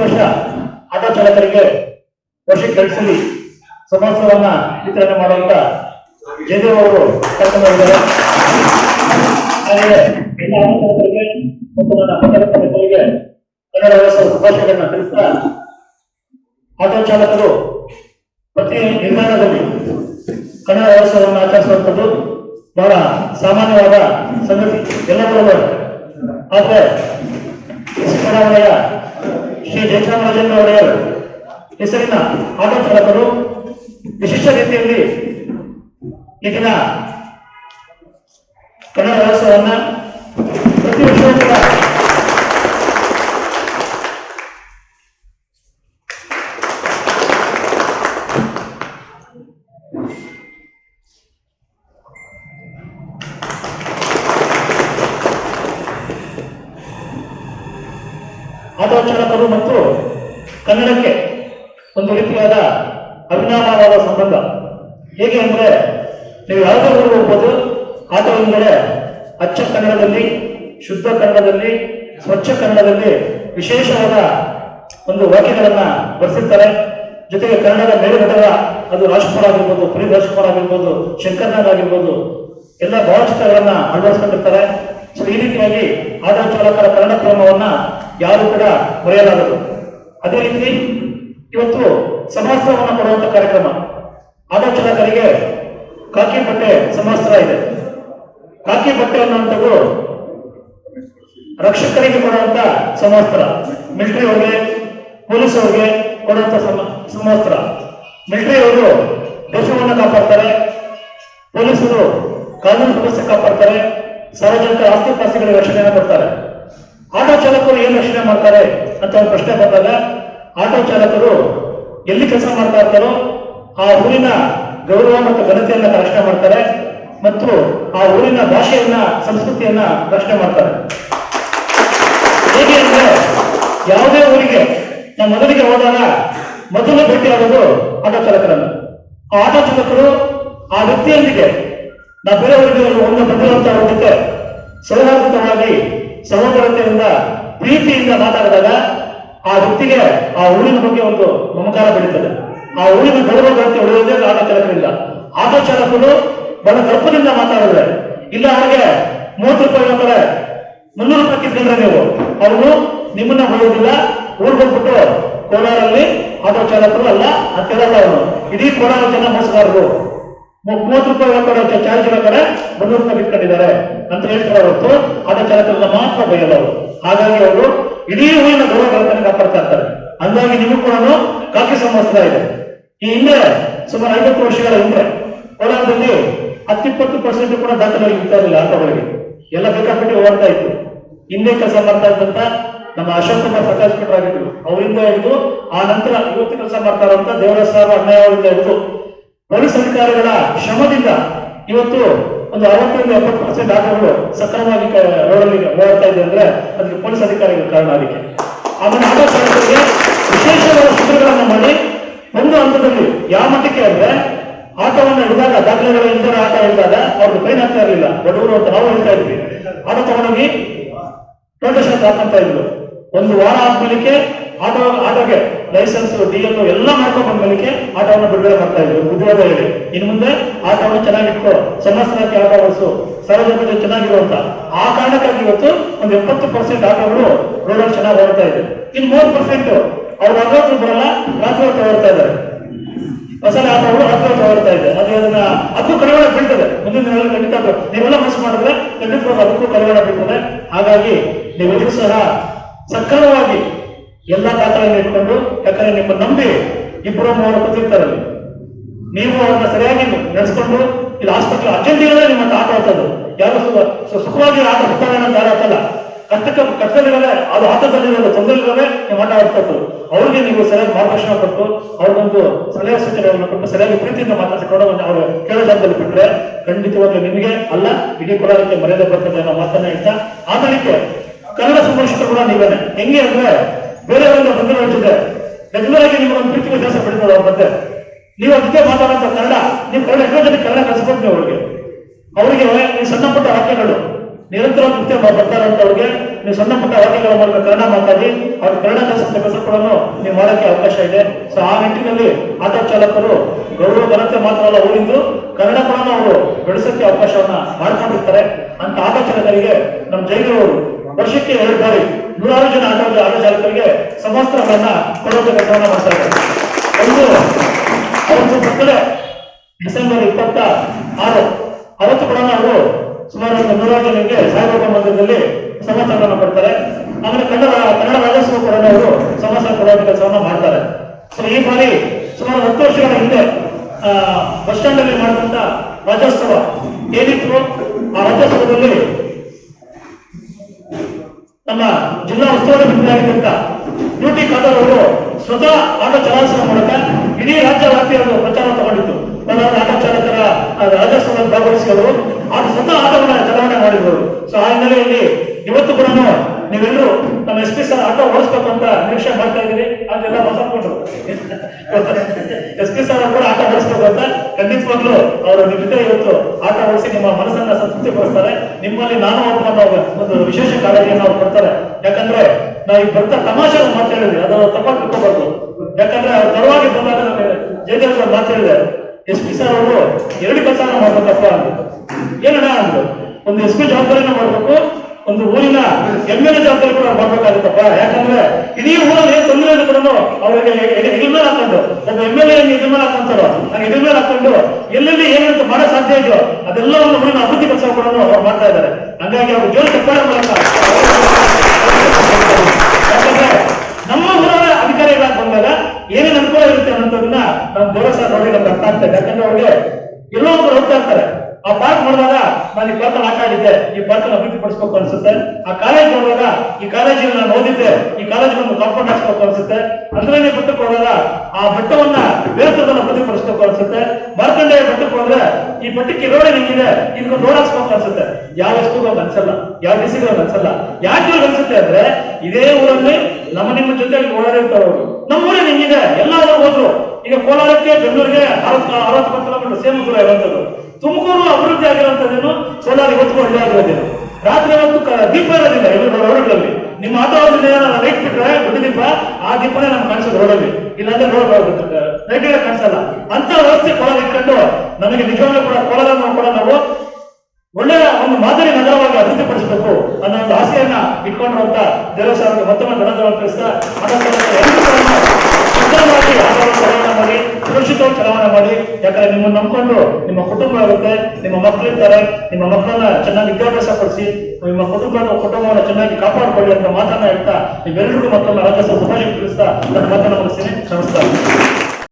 ವರ್ಷ ಆಟೋ ಚಾಲಕರಿಗೆ ವರ್ಷಕ್ಕೆ ಕಳಿಸಲಿ ಸಮೋತ್ಸವವನ್ನ ವಿತರಣೆ ಮಾಡುವಂತ ಜಯದೇವ್ ಅವರು ಕರ್ಕೊಂಡು ಮತ್ತು ನನ್ನ ಪತ್ರಕರ್ತ ಕನ್ನಡ ವ್ಯವಸ್ಥೆ ಶುಭಾಶಯಗಳನ್ನ ತಿಳಿಸ್ತಾ ಆಟೋ ಚಾಲಕರು ಪ್ರತಿ ನಿರ್ಮಾಣದಲ್ಲಿ ಕನ್ನಡ ವ್ಯವಸ್ಥೆಯನ್ನು ಆಚರಿಸುವಂಥದ್ದು ಬಹಳ ಸಾಮಾನ್ಯವಾದ ಸಂಗತಿ. ಎಲ್ಲದರಲ್ಲೂ ಆದ್ರೆ ಸಿದ್ದರಾಮಯ್ಯ ಶ್ರೀ ಜಯಚಾಮರಾಜೇಂದ್ರ ಒಡೆಯರ್ ಹೆಸರಿನ ಆಟೋ ಚಾಲಕರು ವಿಶಿಷ್ಟ ರೀತಿಯಲ್ಲಿ ಈಗಿನ ಕನ್ನಡ ವ್ಯವಸ್ಥೆಯನ್ನ ಆಟೋ ಮತ್ತು ಕನ್ನಡಕ್ಕೆ ಒಂದು ರೀತಿಯಾದ ಅಭಿನಾಮವಾದ ಸಂಬಂಧ. ಹೇಗೆ ಅಂದರೆ, ನೀವು ಯಾವುದೇ ಊರಿಗೆ ಹೋಗ್ಬೋದು ಆಟೋ ಅಚ್ಚ ಕನ್ನಡದಲ್ಲಿ, ಶುದ್ಧ ಕನ್ನಡದಲ್ಲಿ, ಸ್ವಚ್ಛ ಕನ್ನಡದಲ್ಲಿ ವಿಶೇಷವಾದ ಒಂದು ವಾಕ್ಯಗಳನ್ನು ಬರೆಸಿರ್ತಾರೆ. ಜೊತೆಗೆ ಕನ್ನಡದ ಮೇಲುಗಡೆಯ ಅದು ರಾಜ್ಕುಮಾರ್ ಆಗಿರ್ಬೋದು ಪುರಿ ರಾಜ್ಕುಮಾರ್ ಆಗಿರ್ಬೋದು ಶಂಕರ್ನಾಗ್ ಆಗಿರ್ಬೋದು, ಎಲ್ಲ ಭಾವಚಿತ್ರಗಳನ್ನು ಅಳವಡಿಸ್ಕೊಂಡಿರ್ತಾರೆ. ಸೊ ಈ ರೀತಿಯಾಗಿ ಆಟೋ ಚಾಲಕರ ಕನ್ನಡ ಪ್ರೇಮವನ್ನ ಯಾರು ಕೂಡ ಮರೆಯಲಾಗದು ಅದೇ ರೀತಿ ಇವತ್ತು ಸಮಾಸ್ತ್ರವನ್ನು ಕೊಡುವಂತ ಕಾರ್ಯಕ್ರಮ. ಆಟೋ ಚಾಲಕರಿಗೆ ಕಾಕಿ ಬಟ್ಟೆ ಸಮಾಸ್ತ್ರ ಇದೆ. ಕಾಕಿ ಬಟ್ಟೆ ಅನ್ನುವಂಥದ್ದು ರಕ್ಷಕರಿಗೆ ಕೊಡುವಂತ ಸಮಾಸ್ತ್ರ. ಮಿಲಿಟರಿ ಅವ್ರಿಗೆ ಪೊಲೀಸ್ ಅವ್ರಿಗೆ ಕೊಡುವಂತ ಸಮಾಸ್ತ್ರ. ಮಿಲಿಟರಿ ಅವರು ದೇಶವನ್ನು ಕಾಪಾಡ್ತಾರೆ. ಪೊಲೀಸರು ಕಾನೂನು ವ್ಯವಸ್ಥೆ ಕಾಪಾಡ್ತಾರೆ. ಸಾರ್ವಜನಿಕ ಆಸ್ತಿ ಪಾಸ್ತಿಗಳಿಗೆ ರಕ್ಷಣೆಯನ್ನು ಕೊಡ್ತಾರೆ. ಆಟೋ ಚಾಲಕರು ಏನು ರಕ್ಷಣೆ ಮಾಡ್ತಾರೆ ಅಂತ ಒಂದು ಪ್ರಶ್ನೆ ಬಂದಾಗ, ಆಟೋ ಚಾಲಕರು ಎಲ್ಲಿ ಕೆಲಸ ಮಾಡ್ತಾ ಇರ್ತಾರೋ ಆ ಊರಿನ ಗೌರವ ಮತ್ತು ಘನತೆಯನ್ನ ರಕ್ಷಣೆ ಮಾಡ್ತಾರೆ ಮತ್ತು ಆ ಊರಿನ ಭಾಷೆಯನ್ನ, ಸಂಸ್ಕೃತಿಯನ್ನ ರಕ್ಷಣೆ ಮಾಡ್ತಾರೆ. ಹೇಗೆ ಅಂದ್ರೆ, ಯಾವುದೇ ಊರಿಗೆ ನಾವು ಮೊದಲಿಗೆ ಹೋದಾಗ ಮೊದಲು ಆಗೋದು ಆಟೋ ಚಾಲಕರನ್ನು. ಆ ಆಟೋ ಚಾಲಕರು ಆ ವ್ಯಕ್ತಿಯೊಂದಿಗೆ ನಾವು ಬೇರೆ ಒಂದು ಬಂದಿರುವಂತಹ ಜೊತೆ ಸೌಹಾರ್ದವಾಗಿ ಸಹೋದರತೆಯಿಂದ ಪ್ರೀತಿಯಿಂದ ಮಾತಾಡಿದಾಗ ಆ ವ್ಯಕ್ತಿಗೆ ಆ ಊರಿನ ಬಗ್ಗೆ ಒಂದು ಮಮಕಾರ ಬೆಳೀತದೆ. ಆ ಊರಿನ ಗೌರವ ಘನತೆ ಉಳಿಯೋದೇ ನಾನು ಚಾಲಕರಿಂದ ಆಟೋ ಚಾಲಕರು ಬಹಳ ಗರ್ಭದಿಂದ ಮಾತಾಡಿದ್ರೆ, ಇಲ್ಲ ಅವ್ರಿಗೆ ಮೂವತ್ತು ರೂಪಾಯಿ ಹೇಳ್ತಾರೆ ಮುನ್ನೂರು ರೂಪಾಯಿ ಕಿತ್ಕೊಂಡ್ರೆ ನೀವು. ಅವರು ನಿಮ್ಮನ್ನ ಹೊಡೆಯೋದಿಲ್ಲ, ಊರಿಗೆ ಹೋಗ್ಬಿಟ್ಟು ಕೋಲಾರಲ್ಲಿ ಆಟೋ ಚಾಲಕರು ಅಲ್ಲ, ಅಂತ ಅವರು ಇಡೀ ಕೋಲಾರ ಜನ ಮೋಸಗಾರರು. ಮೂವತ್ತು ರೂಪಾಯಿ ಹಾಕೋರೋ ಚಾರ್ಜ್ ಕಡೆ ಮುನ್ನೂರು ರೂಪಾಯಿ ಬಿಟ್ಕೊಂಡಿದ್ದಾರೆ. ಅಂತ ಹೇಳ್ತಾರೆ ಹೊರತು ಅದ ಚಾಲಕರನ್ನ ಮಾತ್ರ ಅವರು ಹಾಗಾಗಿ ಅವರು ಇಡೀ ಊರಿನ ಗೌರವಗಳನ್ನು ಕಾಪಾಡ್ತಾ ಇರ್ತಾರೆ. ಹಂಗಾಗಿ ನಿಮಗೂ ಕೂಡ ಕಾಕಿ ಸಂವತ್ಸರ ಇದೆ. ಈ ಹಿಂದೆ ಸುಮಾರು ಐವತ್ತು ವರ್ಷಗಳ ಹಿಂದೆ ಕೋಲಾರದಲ್ಲಿ ಹತ್ತಿಪ್ಪತ್ತು ಪರ್ಸೆಂಟ್ ಕೂಡ ದಾಖಲೆ ಇರ್ತಾ ಇರಲಿಲ್ಲ ಆಟೋಗಳಿಗೆ. ಎಲ್ಲ ಬೇಕಾಬಿಟ್ಟು ಓಡ್ತಾ ಇತ್ತು. ಹಿಂದೆ ಕೆಲಸ ಮಾಡ್ತಾ ಇದ್ದಂತ ನಮ್ಮ ಅಶೋಕ್ ಕುಮಾರ್ ಪ್ರಕಾಶ್ ಭಟ್ರು ಆಗಿದ್ರು. ಅವರಿಂದ ಹಿಡಿದು ಆ ನಂತರ ಇವತ್ತು ಕೆಲಸ ಮಾಡ್ತಾ ಇರುವಂತ ದೇವರಾಜ್ ಸಾಹೇಬ್ ಅಣ್ಣಯ್ಯ ಅವರಿಂದ ಹಿಡಿದು ಪೊಲೀಸ್ ಅಧಿಕಾರಿಗಳ ಶ್ರಮದಿಂದ ಇವತ್ತು ಒಂದು ಅರವತ್ತರಿಂದ ಎಪ್ಪತ್ತು ಪರ್ಸೆಂಟ್ ಆಟೋಗಳು ಸಕ್ರಮವಾಗಿ ರೋಡಲ್ಲಿ ಓಡಾಡ್ತಾ ಇದೆ ಅಂದ್ರೆ ಅದಕ್ಕೆ ಪೊಲೀಸ್ ಅಧಿಕಾರಿಗಳ ಕಾರಣ ಅದಕ್ಕೆ ಆಮೇಲೆ ಆಟೋ ಚಾಲಕರಿಗೆ ವಿಶೇಷವಾದ ಶಿಬಿರಗಳನ್ನು ಮಾಡಿ ಒಂದು ಹಂತದಲ್ಲಿ ಯಾವ ಮಟ್ಟಕ್ಕೆ ಅಂದ್ರೆ ಆಟೋವನ್ನು ಹಿಡಿದಾಗ, ದಾಖಲೆಗಳು ಇಲ್ಲದೆ ಆಟ ಹಿಡಿದಾಗ ಅವ್ರಿಗೆ ಫೈನ್ ಆಗ್ತಾ ಇರಲಿಲ್ಲ. ಬಡವರು ಅಂತ ನಾವು ಹೇಳ್ತಾ ಇದ್ವಿ. ಆಟೋ ತಗೊಂಡೋಗಿ ಶಾಪ್ ಹಾಕಂತ ಇದ್ರು. ಒಂದು ವಾರ ಆದ್ಮೇಲೆ ಆಟೋ ಆಟೋಗೆ ಲೈಸೆನ್ಸ್ ಡಿ ಎಲ್ ಎಲ್ಲ ಮಾಡ್ಕೊಂಡು ಬಂದ್ಮೇಲೆ ಆಟೋವನ್ನು ಬಿಡುಗಡೆ ಮಾಡ್ತಾ ಇದ್ರು. ಉದ್ಯೋಗ ಹೇಳಿ. ಇನ್ನು ಮುಂದೆ ಆಟೋವನ್ನು ಚೆನ್ನಾಗಿಟ್ಕೋ ಸಮಸ್ಯೆ ಆಟೋ ಓಡಿಸು ಸಾರ್ವಜನಿಕ ಚೆನ್ನಾಗಿರುವಂತ ಆ ಕಾರಣಕ್ಕಾಗಿ ಇವತ್ತು ಒಂದು ಎಪ್ಪತ್ತು ಪರ್ಸೆಂಟ್ ಆಟೋಗಳು ರೋಡಲ್ಲಿ ಚೆನ್ನಾಗಿ ಓಡ್ತಾ ಇದೆ. ಇನ್ ಮೂರು ಪರ್ಸೆಂಟ್ ಅವ್ರು ಹಗಲು ಬರಲ್ಲ, ರಾತ್ರಿ ಹೊತ್ತು ಓಡ್ತಾ ಇದ್ದಾರೆ. ಹೊಸ ಆಟೋಗಳು ರಾತ್ರಿ ಹೊತ್ತು ಓಡ್ತಾ ಇದೆ. ಅದು ಅದನ್ನ ಅದು ಕಡಿವಾಣ ಬೀಳ್ತದೆ ಮುಂದಿನ ದಿನಗಳಲ್ಲಿ ಖಂಡಿತ ಅದು ನೀವೆಲ್ಲ ಮನಸ್ಸು ಮಾಡಿದ್ರೆ ಖಂಡಿತವಾಗಿ ಅದಕ್ಕೂ ಕಡಿವಾಣ ಬೀಳ್ತದೆ ಹಾಗಾಗಿ ನೀವೆಲ್ಲರೂ ಸಹ ಸಕ್ರಮವಾಗಿ ಎಲ್ಲಾ ದಾಖಲೆಯನ್ನು ಇಟ್ಕೊಂಡು ನಿಮ್ಮ ಇಬ್ಬರು ಮೂವರು ಕೂತಿರ್ತಾರಲ್ಲಿ ನೀವು ಅವ್ರನ್ನ ಸರಿಯಾಗಿ ನಡೆಸ್ಕೊಂಡು ಇಲ್ಲಿ ಆಸ್ಪತ್ರೆ ಅರ್ಜೆಂಟ್ ಇರೋದೇ ನಿಮ್ಮ ಆಟ ಆಡ್ತದ್ದು ಯಾರು ಸುಖವಾಗಿ ಆಟ ಅಂತ ಆಟಲ್ಲ ಕಷ್ಟಕ್ಕೆ ಕಷ್ಟದಲ್ಲಿರೋದೇ ಅದು ಆಟದಲ್ಲಿರೋದು ತೊಂದರೆಗಳಿರೋದೇ ನೀವು ಆಟ ಆಡ್ತದ್ದು ಅವ್ರಿಗೆ ನೀವು ಸರಿಯಾಗಿ ಮಾರ್ಗದರ್ಶನ ಕೊಟ್ಟು ಅವ್ರಿಗೊಂದು ಸಲಹೆ ಸೂಚನೆಗಳನ್ನು ಕೊಟ್ಟು ಸರಿಯಾಗಿ ಪ್ರೀತಿಯಿಂದ ಮಾತಾಡಿಕೊಂಡು ಅವರು ಕೇಳೋ ಜಾಗದಲ್ಲಿ ಬಿಟ್ಟರೆ ಖಂಡಿತವಾಗ್ಲೂ ನಿಮಗೆ ಅಲ್ಲ, ಇಡೀ ಕೊಡೋದಕ್ಕೆ ಮರ್ಯಾದೆ ಬರ್ತದೆ ಅನ್ನೋ ಮಾತನ್ನ ಹೇಳ್ತಾ ಆತನಿಗೆ ಕನ್ನಡ ಸಂಘರ್ಷ ಕೂಡ ನೀವೇನೆ. ಹೆಂಗೆ ಅಂದ್ರೆ ಬೇರೆಯವರಿಂದ ಬಂದಿರೋ ಜೊತೆ ರೆಗ್ಯುಲರ್ ಆಗಿ ನಿಮ್ಗೊಂದು ಪ್ರೀತಿ ವ್ಯತ್ಯಾಸ ಬೆಳೀತದೆ ಅವ್ರ ಮತ್ತೆ ನೀವು ಅದಕ್ಕೆ ಜೊತೆ ಕನ್ನಡ, ನೀವು ಕನ್ನಡ ಜನ ಕನ್ನಡ ಕಲಿಸ್ಬೇಕು ಅವ್ರಿಗೆ. ಅವರಿಗೆ ನೀವು ಸಣ್ಣ ಪುಟ್ಟ ವಾಕ್ಯಗಳು. ನಿರಂತರ ನೃತ್ಯ ಬರ್ತಾರಂತವ್ರಿಗೆ ನೀವು ಸಣ್ಣ ಪುಟ್ಟ ವಾಕ್ಯಗಳ ಮೂಲಕ ಕನ್ನಡ ಮಾತಾಡಿ, ಅವ್ರ ಕನ್ನಡ ಕೆಲಸ ಕೂಡ ನೀವು ಮಾಡೋಕ್ಕೆ ಅವಕಾಶ ಇದೆ. ಸೊ ಆ ನಿಟ್ಟಿನಲ್ಲಿ ಆಟೋ ಚಾಲಕರು ಗೌರವ ಘನತೆ ಮಾತ್ರ ಅಲ್ಲ ಊರಿಂದು, ಕನ್ನಡ ಕೂಡ ಅವರು ಬೆಳೆಸೋಕ್ಕೆ ಅವಕಾಶವನ್ನ ಮಾಡ್ಕೊಂಡಿರ್ತಾರೆ. ಅಂತ ಆಟೋ ಚಾಲಕರಿಗೆ ನಮ್ಮ ಜೈನವರು ವರ್ಷಕ್ಕೆ ಎರಡು ಬಾರಿ ನೂರಾರು ಜನ ಆಟೋ ಆಟೋ ಚಾಲಕರಿಗೆ ಸಮವಸ್ತ್ರಗಳನ್ನ ಕೊಡುವಂತ ಕೆಲಸವನ್ನ ಮಾಡ್ತಾರೆ ಒಂದು ಅವತ್ತು ಮಕ್ಕಳೇ ಡಿಸೆಂಬರ್ ಇಪ್ಪತ್ತ ಆರು ಅವತ್ತು ಕೂಡ ಅವರು ಸುಮಾರು ಒಂದು ನೂರಾರು ಜನರಿಗೆ ಸಾಯಿಬಾಬಾ ಮಂದಿರದಲ್ಲಿ ಸಮವಸ್ತ್ರಗಳನ್ನು ಕೊಡ್ತಾರೆ. ಆಮೇಲೆ ಕನ್ನಡ ಕನ್ನಡ ರಾಜ್ಯೋತ್ಸವ ಕೂಡ ಅವರು ಸಮವಸ್ತ್ರ ಕೊಡುವಂತ ಕೆಲಸವನ್ನ ಮಾಡ್ತಾರೆ. ಸೊ ಈ ಬಾರಿ ಸುಮಾರು ಹತ್ತು ವರ್ಷಗಳ ಹಿಂದೆ ಬಸ್ ಸ್ಟ್ಯಾಂಡ್ ಅಲ್ಲಿ ಮಾಡಿದಂತ ರಾಜ್ಯೋತ್ಸವ ಏನಿತ್ತು ಆ ರಾಜ್ಯೋತ್ಸವದಲ್ಲಿ ನಮ್ಮ ಜಿಲ್ಲಾ ಉಸ್ತುವಾರಿ ಮಂತ್ರಿಯಾಗಿದ್ದಂತ ಡ್ಯೂಟಿ ಖಾದರ್ ಅವರು ಸ್ವತಃ ಆಟೋ ಚಲಾಯಿಸುವ ಮೂಲಕ ಇಡೀ ರಾಜ್ಯ ವ್ಯಾಪ್ತಿಯನ್ನು ಪ್ರಚಾರ ತಗೊಂಡಿತ್ತು. ಆಟೋ ಚಾಲಕರ ರಾಜ್ಯೋತ್ಸವದಲ್ಲಿ ಭಾಗವಹಿಸಿ ಅವರು ಆ ಸ್ವತಃ ಆಟೋವನ್ನು ಚಲಾವಣೆ ಮಾಡಿದ್ರು. ಸೊ ಆ ಹಿನ್ನೆಲೆಯಲ್ಲಿ ಇವತ್ತು ಕೂಡ ನೀವೆಲ್ಲರೂ ನಮ್ಮ ಎಸ್ ಪಿ ಸರ್ ಆಟೋ ಓಡಿಸ್ಬೇಕು ಅಂತ ನಿರೀಕ್ಷೆ ಮಾಡ್ತಾ ಇದ್ದೀರಿ. ಅದೆಲ್ಲ ಮಾತಾಡ್ಕೊಂಡು ಎಸ್ ಪಿ ಸರ್ ಕೂಡ ಆಟ ಓಡಿಸ್ಬೇಕು ಅಂತ ಖಂಡಿತವಾಗ್ಲೂ ಅವರು ನಿಮ್ಮ ಇವತ್ತು ಆಟ ಓಡಿಸಿ ನಿಮ್ಮ ಮನಸ್ಸನ್ನ ಸಂತೃಪ್ತಿ ಪಡಿಸ್ತಾರೆ ನಿಮ್ಮಲ್ಲಿ ನಾನು ಒಬ್ಬ ಒಂದು ವಿಶೇಷ ಕಾಳಜಿಯನ್ನು ಅವ್ರು ಕೊಡ್ತಾರೆ. ಯಾಕಂದ್ರೆ ನಾವು ಈಗ ಬರ್ತಾ ತಮಾಷೆ ಮಾತಾಡಿದ್ವಿ ಅದನ್ನು ತಪ್ಪಾಗಿ ತಿಳ್ಕೋಬಾರ್ದು. ಯಾಕಂದ್ರೆ ಅವ್ರು ತಡವಾಗಿ ಬಂದಾಗ ಜಯದೇವ್ ಅವ್ರು ಮಾತಾಡಿದೆ ಎಸ್ ಪಿ ಸರ್ ಅವರು ಎರಡು ಕೆಲಸನ ಮಾಡ್ಬೇಕಪ್ಪ ಅಂತ ಏನಣ್ಣ ಅಂದ್ರು? ಒಂದು ಎಸ್ ಪಿ ಜವಾಬ್ದಾರಿನ ಮಾಡ್ಬೇಕು, ಒಂದು ಊರಿನ ಎಂ ಎಲ್ ಎ ಜವಾಬ್ದಾರಿ ಕೂಡ ಮಾಡ್ಬೇಕಾಗುತ್ತಪ್ಪ. ಯಾಕಂದ್ರೆ ಇಡೀ ಊರಲ್ಲಿ ಏನ್ ತೊಂದರೆ ಇದೆ ಕೂಡ ಅವ್ರಿಗೆ ಹಾಕೊಂಡು, ಒಬ್ಬ ಎಂ ಎಲ್ ಎ ಇದ್ರ ಮೇಲೆ ಹಾಕೊಂತಾರೋ, ಹಂಗೆ ಇದ್ರ ಮೇಲೆ ಹಾಕೊಂಡು, ಎಲ್ಲೆಲ್ಲಿ ಏನಂತ ಮಾಡೋ ಸಾಧ್ಯ ಇದೆಯೋ ಅದೆಲ್ಲವನ್ನು ಮುಂದಿನ ಅಭಿವೃದ್ಧಿ ಪಡಿಸೋ ಕೂಡ ಅವ್ರು ಮಾಡ್ತಾ ಇದ್ದಾರೆ. ಹಂಗಾಗಿ ಅವ್ರು ಜೋರು ಚಪ್ಪಾಳೆ ಮೂಲಕ ನಮ್ಮ ಊರವರ ಅಧಿಕಾರಿಗಳಾಗಿ ಬಂದಾಗ ಏನೇನು ಅನುಕೂಲ ಇರುತ್ತೆ ಅನ್ನೋದನ್ನ ನಮ್ಮ ಗೌರವ ನೋಡಿ ನಮ್ಗೆ ಅರ್ಥ ಆಗ್ತದೆ ಯಾಕಂದ್ರೆ ಅವ್ರಿಗೆ ಎಲ್ಲೋ ಒಂದು ಹೋಗ್ತಾ ಇರ್ತಾರೆ. ಆ ಪಾರ್ಕ್ ನೋಡಿದಾಗ ನಾನು ಈ ಪಾರ್ಕ್ ಆಟ ಆಡಿದ್ದೆ, ಈ ಪಾರ್ಕ್ ಅಭಿವೃದ್ಧಿ ಪಡಿಸ್ಬೇಕು ಅನ್ಸುತ್ತೆ. ಆ ಕಾಲೇಜ್ ನೋಡಿದಾಗ ಈ ಕಾಲೇಜಿನ ನಾನು ಓದಿದ್ದೆ, ಈ ಕಾಲೇಜ್ ಒಂದು ಕಾಂಪೌಂಡ್ ಹಾಕ್ಸ್ಬೇಕು ಅನ್ಸುತ್ತೆ. ಅಂದ್ರೆ ಬೆಟ್ಟಕ್ಕೆ ಹೋದಾಗ ಆ ಬೆಟ್ಟವನ್ನ ಬೇರೆ ತರದಲ್ಲಿ ಅಭಿವೃದ್ಧಿ ಪಡಿಸ್ಬೇಕು ಅನ್ಸುತ್ತೆ. ಹೋದ್ರೆ ಈ ಪಟ್ಟಿ ರೋಡ್ ನಿಂಗಿದೆ ಇದಕ್ಕೆ ರೋಡ್ ಹಾಕ್ಸ್ಬೇಕು ಅನ್ಸುತ್ತೆ. ಯಾವ ಎಸ್ಗೂ ಅನ್ಸಲ್ಲ, ಯಾವ ಡಿಸಿಗೂ ಅನ್ಸಲ್ಲ. ಯಾಕೆ ಇವ್ರಿಗೆ ಅನ್ಸುತ್ತೆ ಅಂದ್ರೆ, ಇದೇ ಊರಲ್ಲಿ ನಮ್ಮ ನಿಮ್ಮ ಜೊತೆ ಅಲ್ಲಿ ಅವರು. ನಮ್ಮ ಊರೇ ನಿಂಗಿದೆ ಎಲ್ಲ ಊರಿಗೆ ಹೋದ್ರು. ಈಗ ಕೋಲಾರಕ್ಕೆ, ಬೆಂಗಳೂರಿಗೆ ಅರವತ್ತು ಅರವತ್ತು ಕಿಲೋಮೀಟರ್ ಸೇಮ್ ದೂರ ಇರುವಂತದ್ದು. ತುಮಕೂರು ಅಭಿವೃದ್ಧಿ ಆಗಿರುವಂತದ್ದೇನು ಕೋಲಾರ ಇವತ್ತು ಒಳ್ಳೆ ಆಗಿರೋದೇನು? ರಾತ್ರಿ ಒಂದು ದೀಪ ಇರೋದಿಲ್ಲ ಇವರು ರೋಡ್ಗಳಲ್ಲಿ ನಿಮ್ಮ ಆಟೋ ಲೈಟ್ ಬಿಟ್ರೆ ಗುಡ್ಡ ದೀಪ, ಆ ದೀಪನೇ ನಮ್ಗೆ ಕಾಣಿಸೋದು ರೋಡಲ್ಲಿ. ಇಲ್ಲಾಂದ್ರೆ ರೋಡ್ ಲೈಟ್ ಕಾಣಿಸಲ್ಲ. ಅಂತ ವ್ಯವಸ್ಥೆ ಕೋಲಾರ ಇಟ್ಕೊಂಡು ನಮಗೆ ನಿಜವಾಗ್ಲೂ ಕೂಡ ಕೋಲಾರ ಕೂಡ ನಾವು ಒಳ್ಳೆಯ ಒಂದು ಮಾದರಿ ನಗರವಾಗಿ ಅಭಿವೃದ್ಧಿಪಡಿಸಬೇಕು ಅನ್ನೋ ಒಂದು ಆಸೆಯನ್ನ ಇಟ್ಕೊಂಡಿರುವಂತ ಅವರಿಗೆ ಮತ್ತೊಮ್ಮೆ ಧನ್ಯವಾದ ಆಟವನ್ನು ಚಲಾವಣೆ ಮಾಡಿ ಸುರಕ್ಷಿತವಾಗಿ ಚಲಾವಣೆ ಮಾಡಿ. ಯಾಕಂದ್ರೆ ನಿಮ್ಮನ್ನು ನಂಬಿಕೊಂಡು ನಿಮ್ಮ ಕುಟುಂಬ ಇರುತ್ತೆ, ನಿಮ್ಮ ಮಕ್ಕಳಿರ್ತಾರೆ ನಿಮ್ಮ ಮಕ್ಕಳನ್ನ ಚೆನ್ನಾಗಿ ವಿದ್ಯಾಭ್ಯಾಸ ಪಡಿಸಿ ನಿಮ್ಮ ಕುಟುಂಬ ಕುಟುಂಬವನ್ನು ಚೆನ್ನಾಗಿ ಕಾಪಾಡಿಕೊಳ್ಳಿ ಅಂತ ಮಾತನ್ನ ಹೇಳ್ತಾ ನೀವೆಲ್ಲರಿಗೂ ಮತ್ತೊಮ್ಮೆ ರಾಜ್ಯೋತ್ಸವ ಉಪಯೋಗ ತಿಳಿಸ್ತಾ ನನ್ನ ಮಾತನ್ನ ಮುಗಿಸ್ತೀನಿ. ನಮಸ್ಕಾರ.